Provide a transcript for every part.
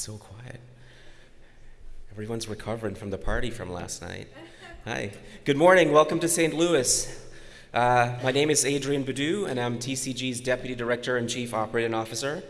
It's so quiet. Everyone's recovering from the party from last night. Hi. Good morning. Welcome to St. Louis. Uh, my name is Adrian Budhu, and I'm TCG's Deputy Director and Chief Operating Officer.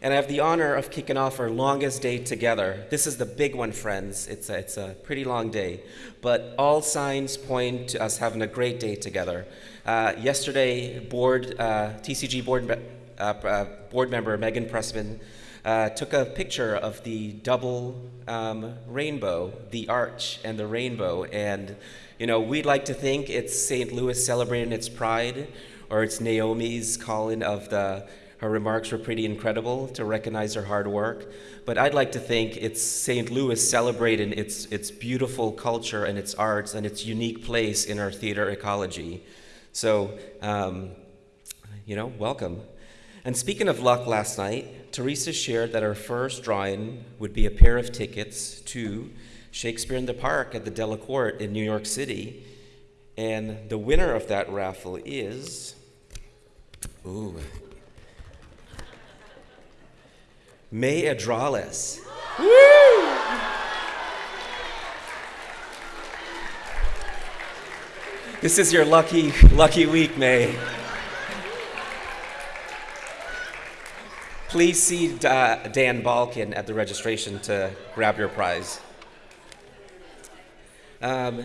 And I have the honor of kicking off our longest day together. This is the big one, friends. It's a, it's a pretty long day. But all signs point to us having a great day together. Uh, yesterday, board, uh, TCG board, uh, uh, board member Megan Pressman uh, took a picture of the double um, rainbow, the arch and the rainbow. And, you know, we'd like to think it's St. Louis celebrating its pride, or it's Naomi's calling of the her remarks were pretty incredible to recognize her hard work. But I'd like to think it's St. Louis celebrating its, its beautiful culture and its arts and its unique place in our theater ecology. So, um, you know, welcome. And speaking of luck last night, Teresa shared that our first drawing would be a pair of tickets to Shakespeare in the Park at the Delacorte in New York City. And the winner of that raffle is, ooh, May Adrales. Woo! This is your lucky, lucky week, May. Please see uh, Dan Balkin at the registration to grab your prize. Um,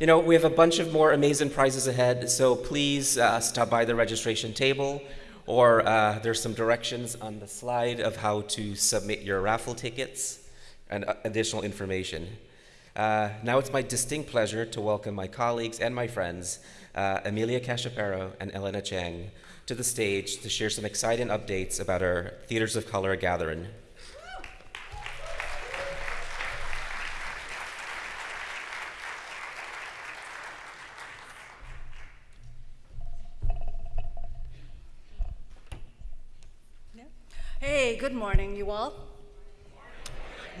you know, we have a bunch of more amazing prizes ahead, so please uh, stop by the registration table, or uh, there's some directions on the slide of how to submit your raffle tickets and uh, additional information. Uh, now it's my distinct pleasure to welcome my colleagues and my friends, uh, Emilya Cachapero and Elena Chang, to the stage to share some exciting updates about our Theaters of Color gathering. Hey, good morning, you all.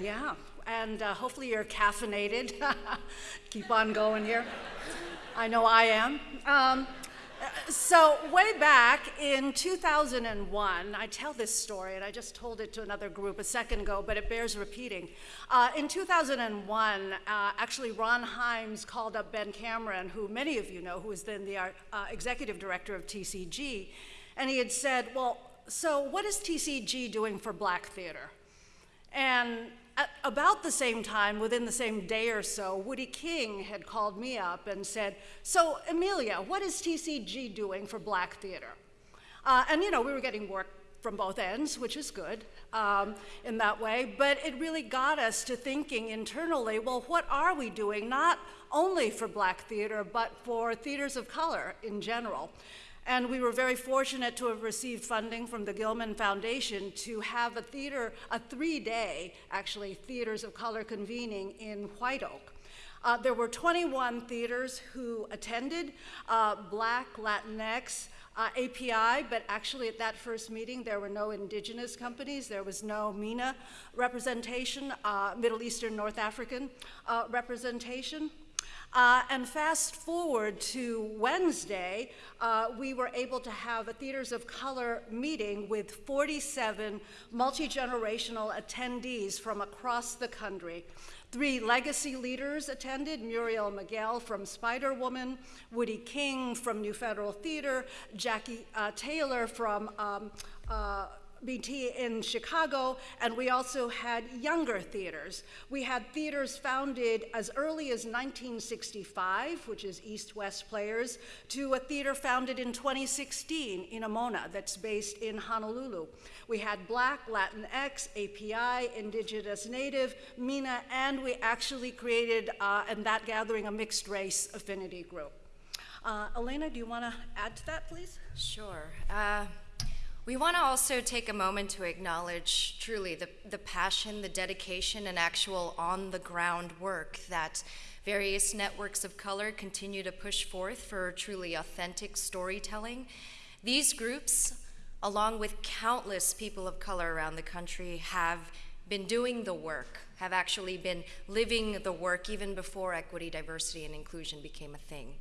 Yeah, and uh, hopefully you're caffeinated. Keep on going here. I know I am. Um, so way back in 2001, I tell this story, and I just told it to another group a second ago, but it bears repeating. Uh, in 2001, uh, actually Ron Himes called up Ben Cameron, who many of you know, who was then the uh, executive director of TCG, and he had said, well, so what is TCG doing for black theater? And at about the same time, within the same day or so, Woodie King had called me up and said, so Emilya, what is TCG doing for black theater? Uh, and you know, we were getting work from both ends, which is good um, in that way, but it really got us to thinking internally, well, what are we doing, not only for black theater, but for theaters of color in general? And we were very fortunate to have received funding from the Gilman Foundation to have a theater, a three-day, actually, Theaters of Color convening in White Oak. Uh, there were 21 theaters who attended, uh, Black, Latinx, uh, API, but actually at that first meeting there were no indigenous companies, there was no MENA representation, uh, Middle Eastern North African uh, representation. Uh, and fast forward to Wednesday, uh, we were able to have a Theaters of Color meeting with 47 multi-generational attendees from across the country. Three legacy leaders attended, Muriel Miguel from Spider Woman, Woodie King from New Federal Theater, Jackie uh, Taylor from um, uh, BT in Chicago, and we also had younger theaters. We had theaters founded as early as 1965, which is East West Players, to a theater founded in 2016 in Amona that's based in Honolulu. We had Black, Latinx, API, Indigenous Native, MENA, and we actually created, uh, in that gathering, a mixed race affinity group. Uh, Elena, do you want to add to that, please? Sure. Uh, we want to also take a moment to acknowledge truly the, the passion, the dedication, and actual on the ground work that various networks of color continue to push forth for truly authentic storytelling. These groups, along with countless people of color around the country, have been doing the work, have actually been living the work even before equity, diversity, and inclusion became a thing.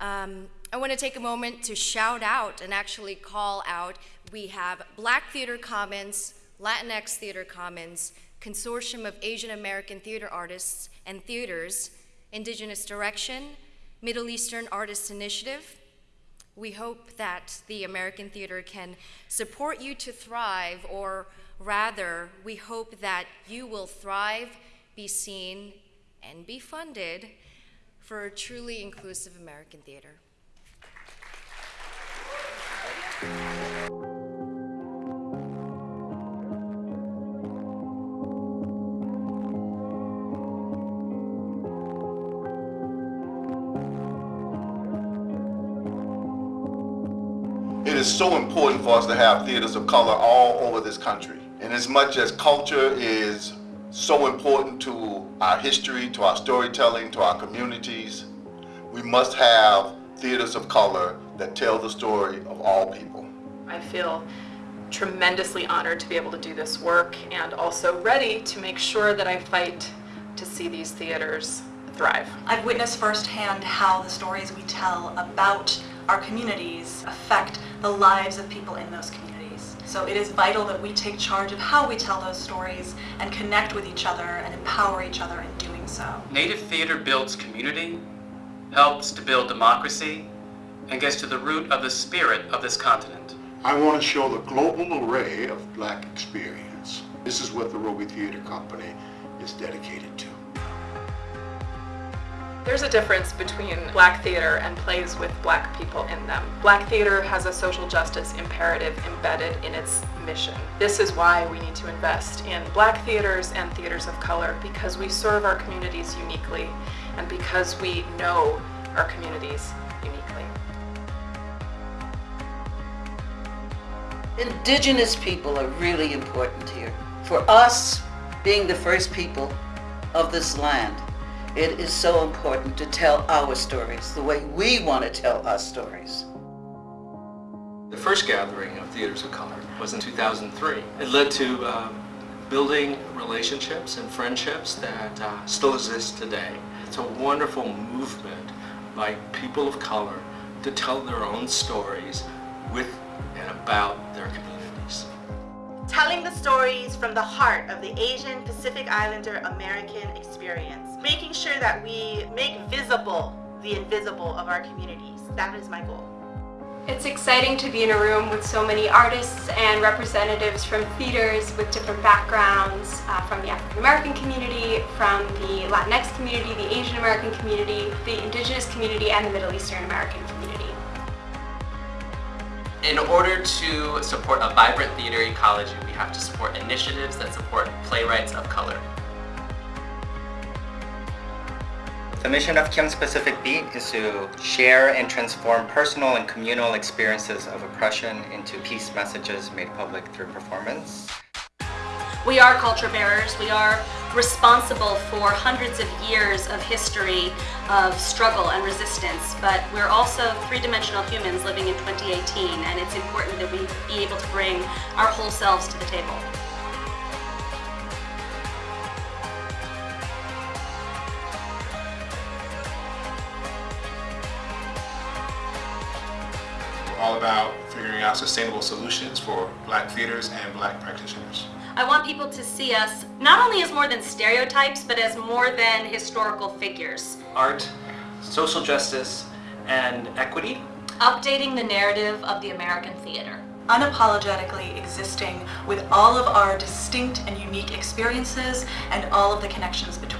Um, I want to take a moment to shout out and actually call out. We have Black Theater Commons Latinx Theater Commons, Consortium of Asian American Theater Artists and Theaters, Indigenous Direction, Middle Eastern Artists Initiative. We hope that the American Theater can support you to thrive, or rather, we hope that you will thrive, be seen, and be funded for a truly inclusive American theater. It is so important for us to have theaters of color all over this country. And as much as culture is so important to our history, to our storytelling, to our communities, we must have theaters of color that tell the story of all people. I feel tremendously honored to be able to do this work and also ready to make sure that I fight to see these theaters thrive. I've witnessed firsthand how the stories we tell about our communities affect the lives of people in those communities. So it is vital that we take charge of how we tell those stories and connect with each other and empower each other in doing so. Native theater builds community, helps to build democracy, and gets to the root of the spirit of this continent. I want to show the global array of black experience. This is what the Robey Theater Company is dedicated to. There's a difference between black theater and plays with black people in them. Black theater has a social justice imperative embedded in its mission. This is why we need to invest in black theaters and theaters of color because we serve our communities uniquely and because we know our communities uniquely. Indigenous people are really important here. For us, being the first people of this land, it is so important to tell our stories the way we want to tell our stories. The first gathering of theaters of color was in 2003. It led to um, building relationships and friendships that uh, still exist today. It's a wonderful movement by people of color to tell their own stories with and about their communities. telling the stories from the heart of the Asian Pacific Islander American experience, making sure that we make visible the invisible of our communities. That is my goal. It's exciting to be in a room with so many artists and representatives from theaters with different backgrounds, uh, from the African American community, from the Latinx community, the Asian American community, the Indigenous community, and the Middle Eastern American community. In order to support a vibrant theater ecology, we have to support initiatives that support playwrights of color. The mission of Kim's Specific Beat is to share and transform personal and communal experiences of oppression into peace messages made public through performance. We are culture bearers. We are responsible for hundreds of years of history of struggle and resistance, but we're also three-dimensional humans living in 2018, and it's important that we be able to bring our whole selves to the table. About figuring out sustainable solutions for black theaters and black practitioners. I want people to see us not only as more than stereotypes, but as more than historical figures. Art, social justice, and equity. Updating the narrative of the American theater. Unapologetically existing with all of our distinct and unique experiences and all of the connections between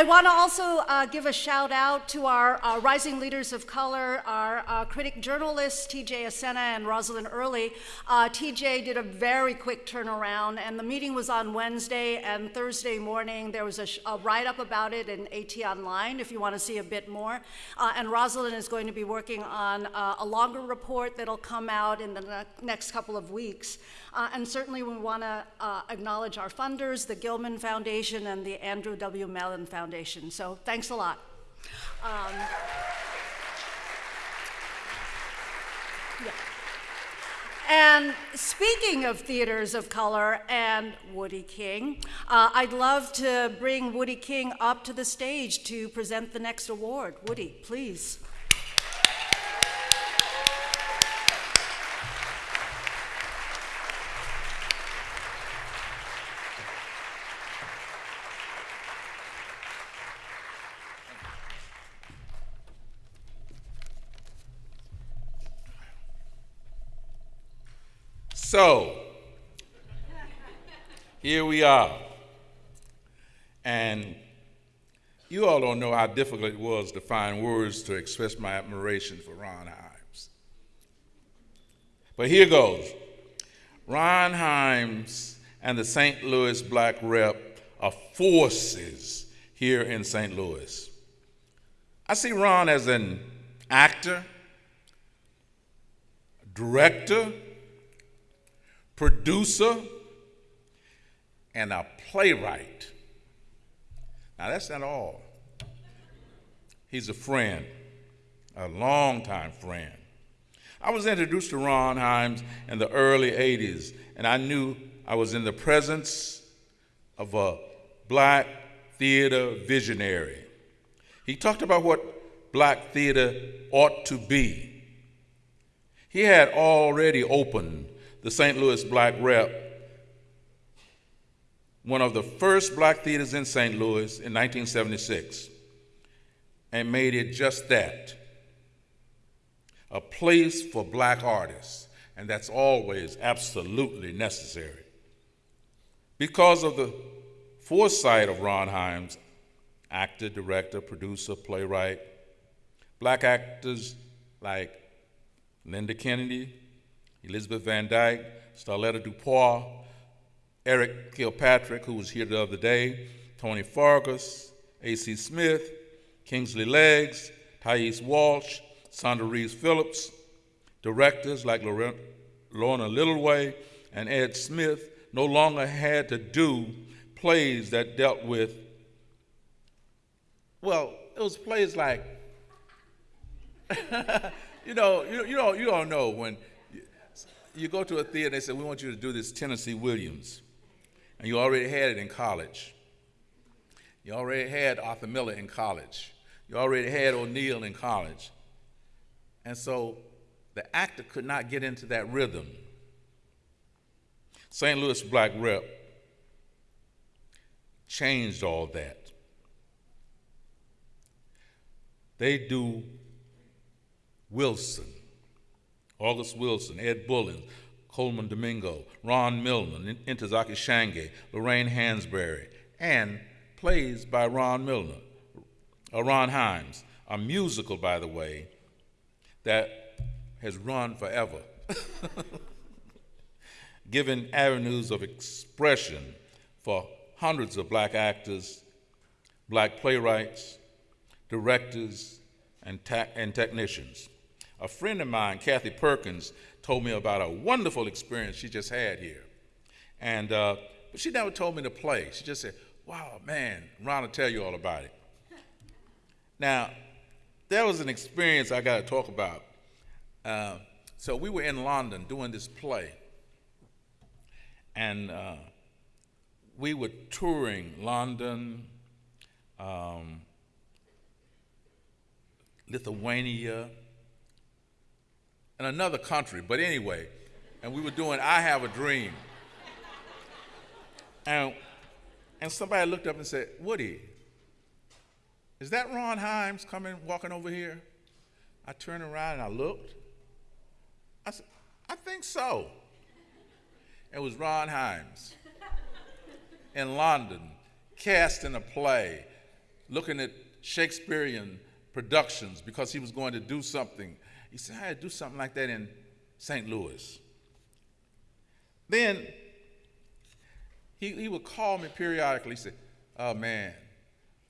I want to also uh, give a shout out to our uh, rising leaders of color, our uh, critic journalists, TJ Acena and Rosalind Early. Uh, TJ did a very quick turnaround, and the meeting was on Wednesday and Thursday morning. There was a, a write up about it in AT Online if you want to see a bit more. Uh, and Rosalind is going to be working on uh, a longer report that'll come out in the ne- next couple of weeks. And certainly, we want to acknowledge our funders, the Gilman Foundation and the Andrew W. Mellon Foundation. So, thanks a lot. Um, yeah. And speaking of theaters of color and Woodie King, uh, I'd love to bring Woodie King up to the stage to present the next award. Woodie, please. So, here we are. And you all don't know how difficult it was to find words to express my admiration for Ron Himes. But here goes Ron Himes and the St. Louis Black Rep are forces here in St. Louis. I see Ron as an actor, director, producer, and a playwright. Now, that's not all. He's a friend, a longtime friend. I was introduced to Ron Himes in the early 80s, and I knew I was in the presence of a black theater visionary. He talked about what black theater ought to be. He had already opened the St. Louis Black Rep, one of the first black theaters in St. Louis in 1976, and made it just that a place for black artists, and that's always absolutely necessary. Because of the foresight of Ron Himes, actor, director, producer, playwright, black actors like Linda Kennedy, Elizabeth Van Dyke, Starletta DuPois, Eric Kilpatrick, who was here the other day, Tony Fargas, A.C. Smith, Kingsley Leggs, Thais Walsh, Sandra Reeves Phillips, directors like Lorna Littleway and Ed Smith no longer had to do plays that dealt with, well, it was plays like, you know, you, you, don't, you don't know when you go to a theater and they say, we want you to do this Tennessee Williams. And you already had it in college. You already had Arthur Miller in college. You already had O'Neill in college. And so the actor could not get into that rhythm. St. Louis Black Rep changed all that. They do Wilson. August Wilson, Ed Bullins, Colman Domingo, Ron Milner, Ntozake Shange, Lorraine Hansberry, and plays by Ron Milner, uh, Ron Himes, a musical, by the way, that has run forever, given avenues of expression for hundreds of black actors, black playwrights, directors, and, and technicians. A friend of mine, Kathy Perkins, told me about a wonderful experience she just had here. And uh, but she never told me to play. She just said, wow, man, Ron will tell you all about it. Now, there was an experience I got to talk about. Uh, so we were in London doing this play, and uh, we were touring London, um, Lithuania, in another country, but anyway, and we were doing I Have a Dream. And, and somebody looked up and said, Woodie, is that Ron Himes coming, walking over here? I turned around and I looked. I said, I think so. It was Ron Himes in London, cast in a play, looking at Shakespearean productions because he was going to do something he said, I had to do something like that in St. Louis. Then he, he would call me periodically. He said, Oh man,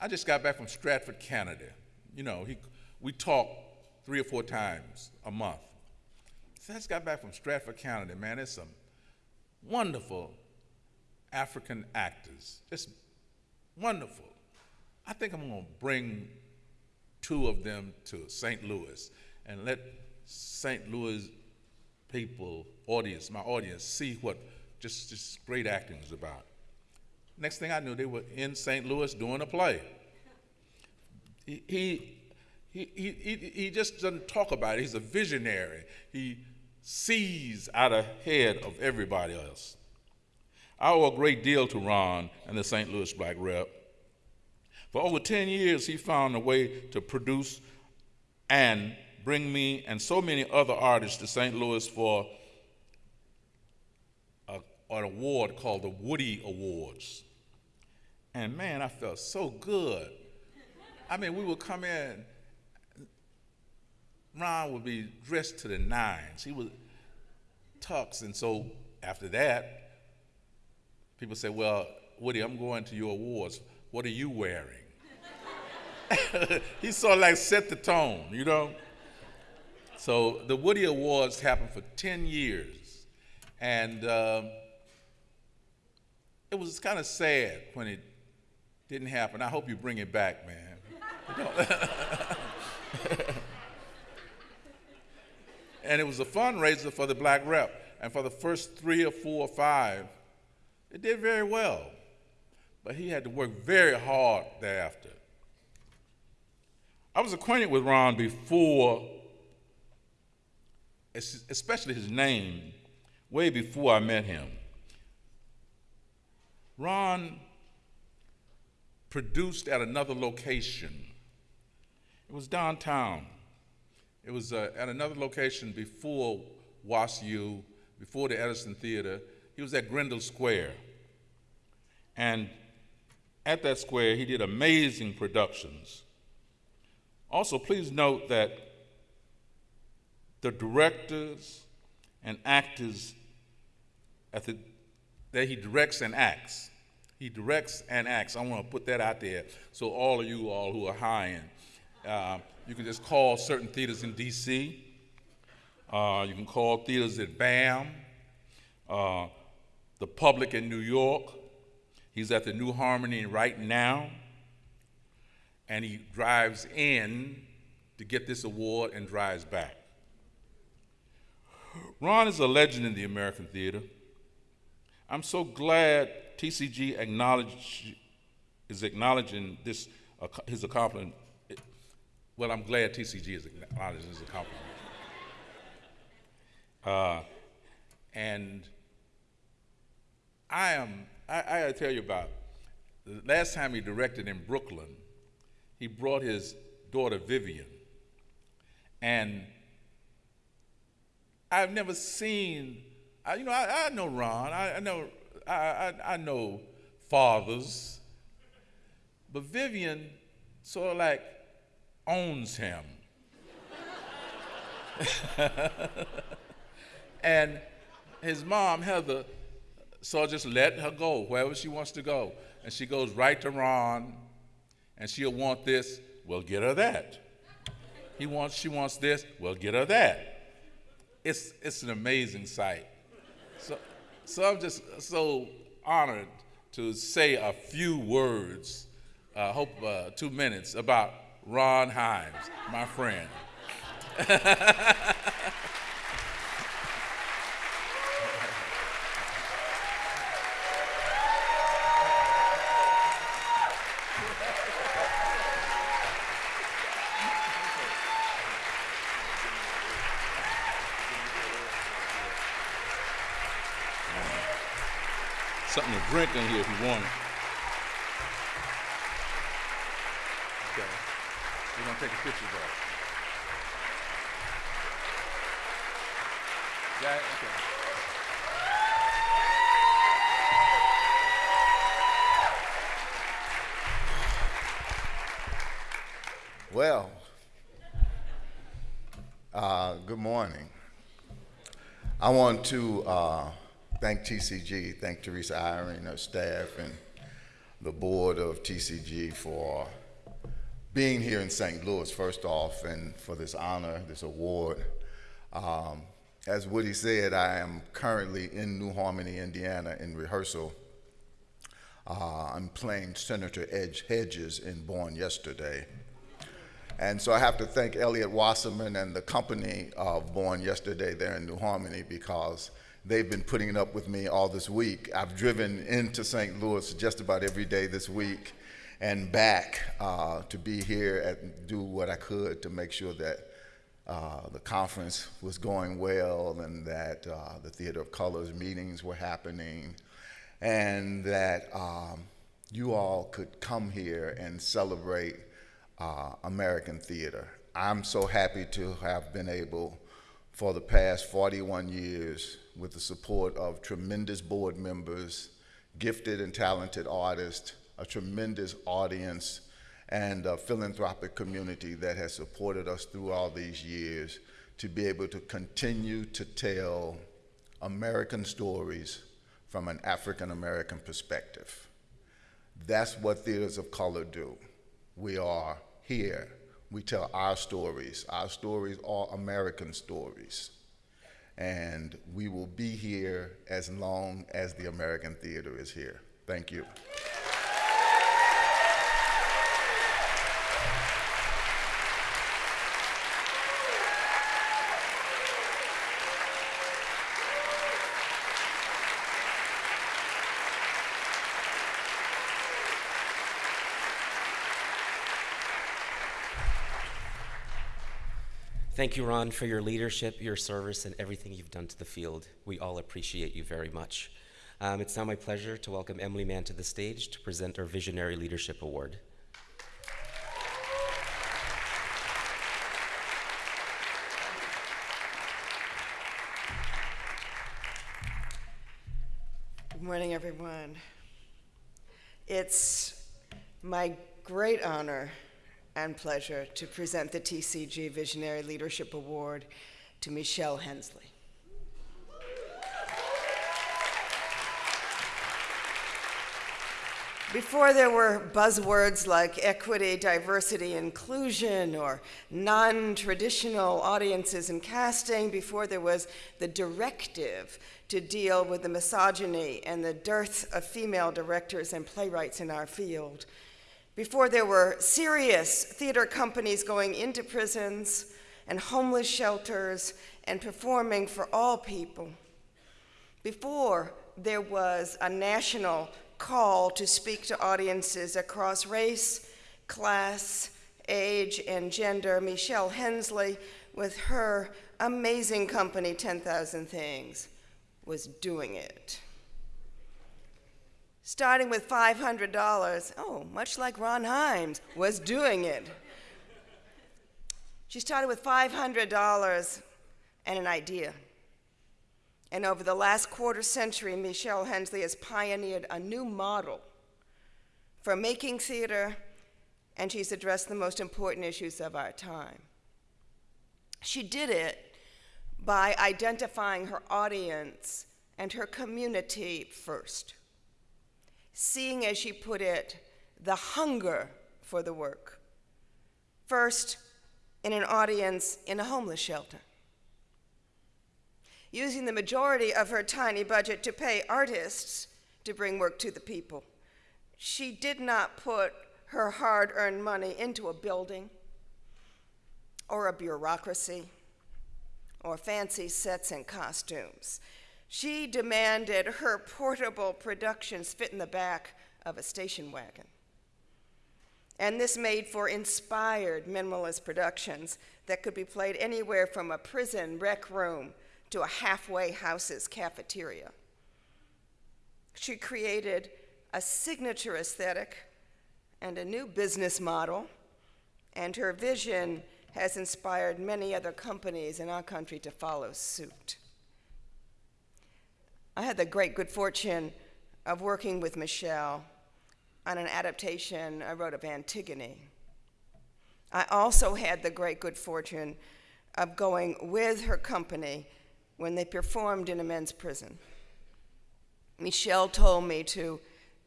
I just got back from Stratford, Canada. You know, he, we talk three or four times a month. So I just got back from Stratford, Canada, man. There's some wonderful African actors, just wonderful. I think I'm going to bring two of them to St. Louis and let St. Louis people, audience, my audience, see what just, just great acting is about. Next thing I knew, they were in St. Louis doing a play. He, he, he, he, he just doesn't talk about it. He's a visionary. He sees out ahead of everybody else. I owe a great deal to Ron and the St. Louis Black Rep. For over 10 years, he found a way to produce and bring me and so many other artists to St. Louis for a, an award called the Woodie Awards. And man, I felt so good. I mean, we would come in, Ron would be dressed to the nines. He was tux, and so after that, people say, Well, Woodie, I'm going to your awards. What are you wearing? he sort of like set the tone, you know? So the Woodie Awards happened for 10 years. And um, it was kind of sad when it didn't happen. I hope you bring it back, man. and it was a fundraiser for the black rep. And for the first three or four or five, it did very well. But he had to work very hard thereafter. I was acquainted with Ron before, especially his name, way before I met him. Ron produced at another location. It was downtown. It was uh, at another location before WashU, before the Edison Theater. He was at Grandel Square. And at that square, he did amazing productions. Also, please note that the directors and actors at the, that he directs and acts. He directs and acts. I want to put that out there so all of you all who are high end, uh, you can just call certain theaters in D.C. Uh, you can call theaters at BAM, uh, the Public in New York. He's at the New Harmony right now and he drives in to get this award and drives back. Ron is a legend in the American theater. I'm so glad TCG acknowledge, is acknowledging this, uh, his accomplishment. Well, I'm glad TCG is acknowledging his accomplishment. Uh, and I am, I, I gotta tell you about the last time he directed in Brooklyn, he brought his daughter Vivian. And I've never seen, I, you know, I, I know Ron, I, I know, I, I, know fathers, but Vivian sort of like owns him. and his mom, Heather, so just let her go wherever she wants to go. And she goes right to Ron and she'll want this, well, get her that. He wants, she wants this, well, get her that. It's, it's an amazing sight. So, so I'm just so honored to say a few words, I uh, hope uh, two minutes, about Ron Himes, my friend. something to drink in here if you want it. Okay. We're going to take a picture of that. Got it? Okay. Well, uh, good morning. I want to uh, thank TCG, thank Teresa Eyring, her staff, and the board of TCG for being here in St. Louis, first off, and for this honor, this award. Um, as Woodie said, I am currently in New Harmony, Indiana, in rehearsal. Uh, I'm playing Senator Edge Hedges in Born Yesterday. And so I have to thank Elliot Wasserman and the company of Born Yesterday there in New Harmony because they've been putting it up with me all this week. I've driven into St. Louis just about every day this week and back uh, to be here and do what I could to make sure that uh, the conference was going well and that uh, the Theater of Colors meetings were happening and that um, you all could come here and celebrate uh, American theater. I'm so happy to have been able for the past 41 years with the support of tremendous board members, gifted and talented artists, a tremendous audience, and a philanthropic community that has supported us through all these years to be able to continue to tell American stories from an African American perspective. That's what theaters of color do. We are here. We tell our stories. Our stories are American stories. And we will be here as long as the American theater is here. Thank you. Thank you, Ron, for your leadership, your service, and everything you've done to the field. We all appreciate you very much. Um, it's now my pleasure to welcome Emily Mann to the stage to present our Visionary Leadership Award. Good morning, everyone. It's my great honor and pleasure to present the TCG Visionary Leadership Award to Michelle Hensley. Before there were buzzwords like equity, diversity, inclusion, or non traditional audiences and casting, before there was the directive to deal with the misogyny and the dearth of female directors and playwrights in our field, before there were serious theater companies going into prisons and homeless shelters and performing for all people, before there was a national call to speak to audiences across race, class, age, and gender, Michelle Hensley, with her amazing company, 10,000 Things, was doing it. Starting with $500, oh, much like Ron Himes, was doing it. She started with $500 and an idea. And over the last quarter century, Michelle Hensley has pioneered a new model for making theater, and she's addressed the most important issues of our time. She did it by identifying her audience and her community first, seeing, as she put it, the hunger for the work. First, in an audience in a homeless shelter using the majority of her tiny budget to pay artists to bring work to the people. She did not put her hard earned money into a building or a bureaucracy or fancy sets and costumes. She demanded her portable productions fit in the back of a station wagon. And this made for inspired minimalist productions that could be played anywhere from a prison rec room to a halfway house's cafeteria. She created a signature aesthetic and a new business model, and her vision has inspired many other companies in our country to follow suit. I had the great good fortune of working with Michelle on an adaptation I wrote of Antigone. I also had the great good fortune of going with her company when they performed in a men's prison. Michelle told me to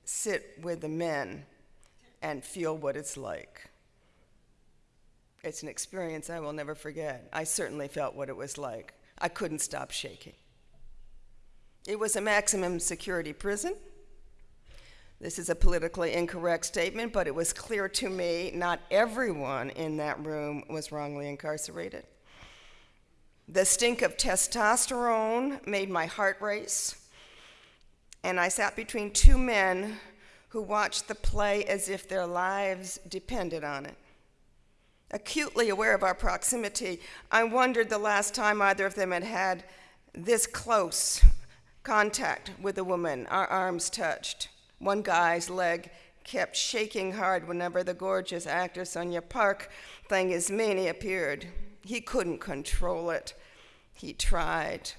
sit with the men and feel what it's like. It's an experience I will never forget. I certainly felt what it was like. I couldn't stop shaking. It was a maximum security prison. This is a politically incorrect statement, but it was clear to me not everyone in that room was wrongly incarcerated. The stink of testosterone made my heart race, and I sat between two men who watched the play as if their lives depended on it. Acutely aware of our proximity, I wondered the last time either of them had had this close contact with a woman, our arms touched. One guy's leg kept shaking hard whenever the gorgeous actor Sonia Park thing is Mani appeared. He couldn't control it. He tried.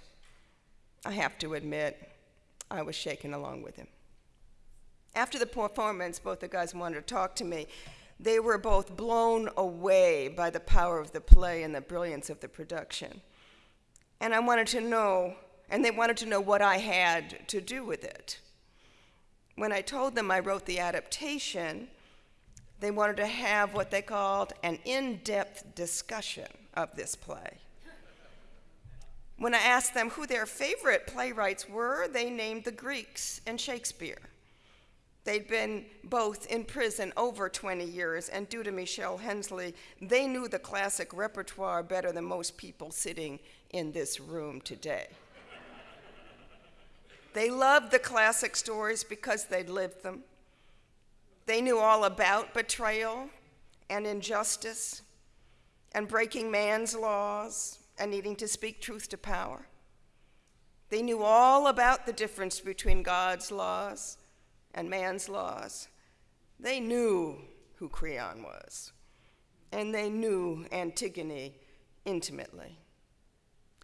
I have to admit, I was shaken along with him. After the performance, both the guys wanted to talk to me. They were both blown away by the power of the play and the brilliance of the production. And I wanted to know, and they wanted to know what I had to do with it. When I told them I wrote the adaptation, they wanted to have what they called an in depth discussion of this play. When I asked them who their favorite playwrights were, they named the Greeks and Shakespeare. They'd been both in prison over 20 years, and due to Michelle Hensley, they knew the classic repertoire better than most people sitting in this room today. They loved the classic stories because they'd lived them. They knew all about betrayal and injustice and breaking man's laws and needing to speak truth to power. They knew all about the difference between God's laws and man's laws. They knew who Creon was, and they knew Antigone intimately.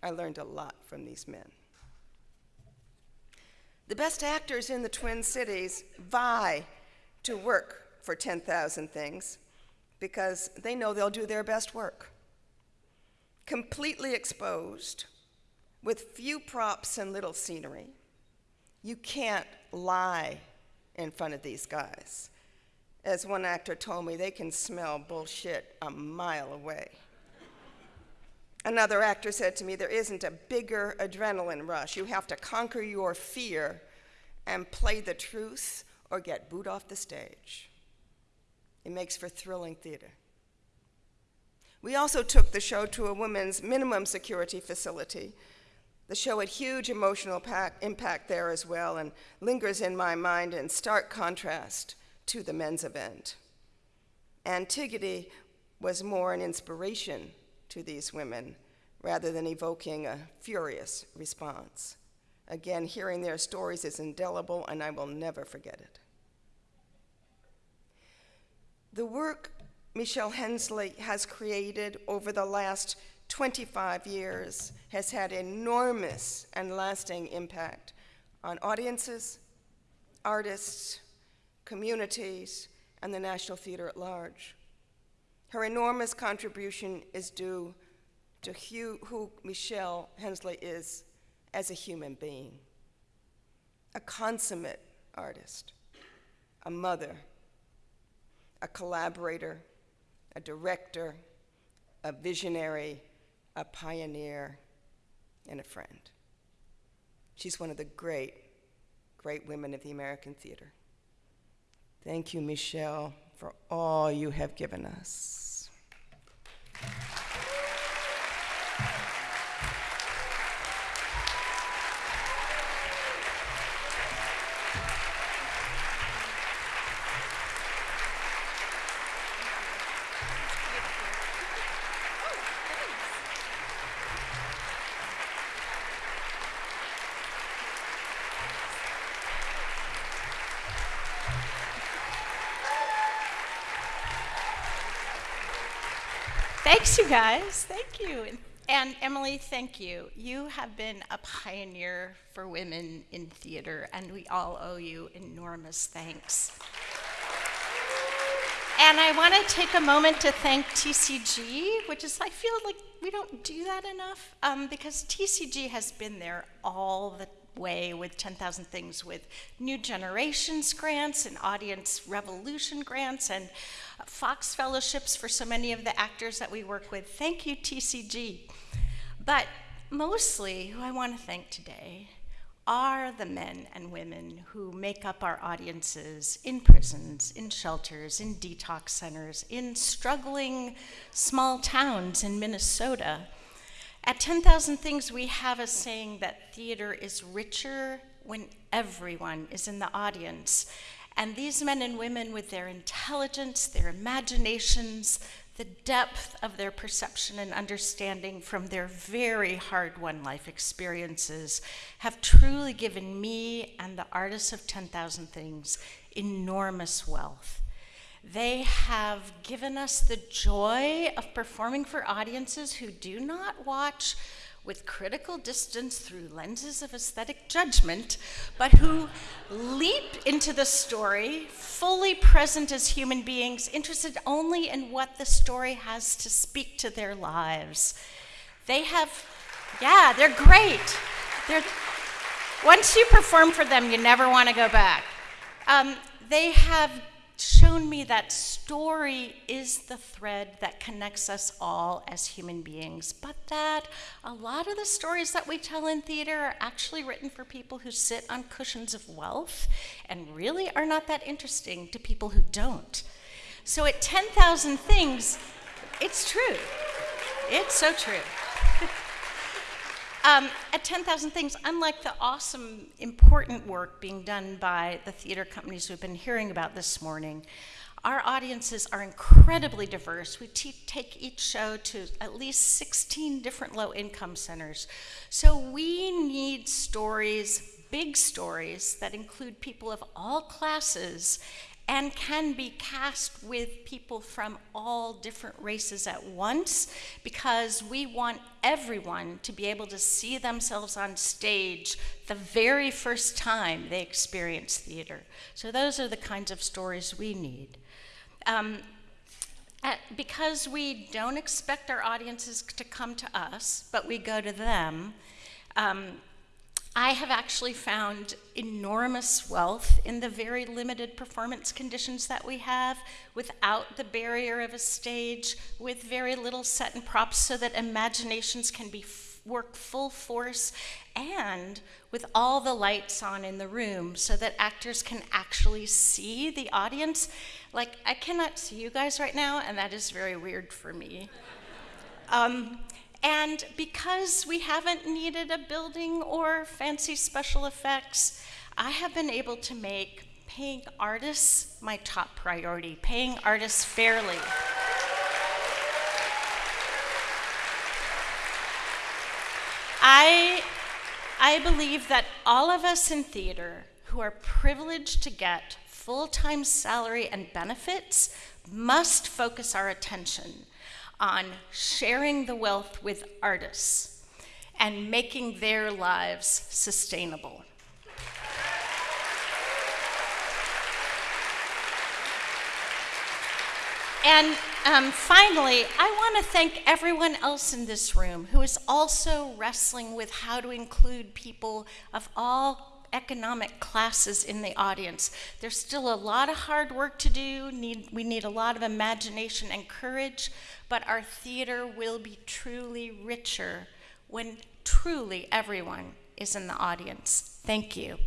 I learned a lot from these men. The best actors in the Twin Cities vie to work for 10,000 Things because they know they'll do their best work. Completely exposed, with few props and little scenery, you can't lie in front of these guys. As one actor told me, they can smell bullshit a mile away. Another actor said to me, There isn't a bigger adrenaline rush. You have to conquer your fear and play the truth or get booed off the stage. It makes for thrilling theater. We also took the show to a women's minimum security facility the show had huge emotional impact there as well and lingers in my mind in stark contrast to the men's event. Antigone was more an inspiration to these women rather than evoking a furious response. Again, hearing their stories is indelible, and I will never forget it. The work Michelle Hensley has created over the last 25 years has had enormous and lasting impact on audiences, artists, communities, and the National Theater at large. Her enormous contribution is due to who Michelle Hensley is as a human being, a consummate artist, a mother, a collaborator, a director, a visionary, a pioneer, and a friend. She's one of the great, great women of the American theater. Thank you, Michelle, for all you have given us. Thanks, you guys. Thank you. And Emily, thank you. You have been a pioneer for women in theater, and we all owe you enormous thanks. And I want to take a moment to thank TCG, which is, I feel like we don't do that enough, um, because TCG has been there all the way with 10,000 Things with New Generations grants and Audience Revolution grants and uh, Fox Fellowships for so many of the actors that we work with. Thank you, TCG. But mostly, who I want to thank today are the men and women who make up our audiences in prisons, in shelters, in detox centers, in struggling small towns in Minnesota. At 10,000 Things, we have a saying that theater is richer when everyone is in the audience. And these men and women, with their intelligence, their imaginations, the depth of their perception and understanding from their very hard won life experiences have truly given me and the artists of 10,000 Things enormous wealth. They have given us the joy of performing for audiences who do not watch with critical distance through lenses of aesthetic judgment, but who leap into the story fully present as human beings, interested only in what the story has to speak to their lives. They have, yeah, they're great. They're, once you perform for them, you never want to go back. Um, they have shown me that story is the thread that connects us all as human beings, but that a lot of the stories that we tell in theater are actually written for people who sit on cushions of wealth and really are not that interesting to people who don't. So at 10,000 Things, it's true. It's so true. Um, at 10,000 Things, unlike the awesome, important work being done by the theater companies we've been hearing about this morning, our audiences are incredibly diverse. We take each show to at least 16 different low income centers. So we need stories, big stories, that include people of all classes and can be cast with people from all different races at once because we want everyone to be able to see themselves on stage the very first time they experience theater. So those are the kinds of stories we need. Um, because we don't expect our audiences to come to us, but we go to them, um, I have actually found enormous wealth in the very limited performance conditions that we have without the barrier of a stage, with very little set and props so that imaginations can be work full force and with all the lights on in the room so that actors can actually see the audience. Like, I cannot see you guys right now, and that is very weird for me. Um, and because we haven't needed a building or fancy special effects, I have been able to make paying artists my top priority, paying artists fairly. I, I believe that all of us in theater who are privileged to get full time salary and benefits must focus our attention on sharing the wealth with artists and making their lives sustainable. And um, finally, I want to thank everyone else in this room who is also wrestling with how to include people of all economic classes in the audience. There's still a lot of hard work to do. Need, we need a lot of imagination and courage, but our theater will be truly richer when truly everyone is in the audience. Thank you.